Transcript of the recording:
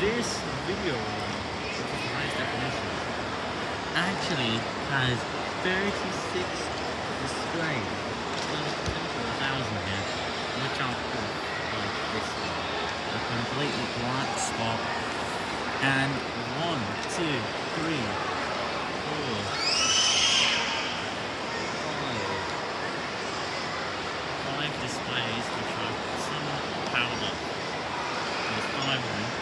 this video, which is the highest definition, actually has 36 displays. Well, a thousand here, which are like this one. A completely black spot. And one, two, three, four, five, five displays which are somewhat powered up. There's five of them.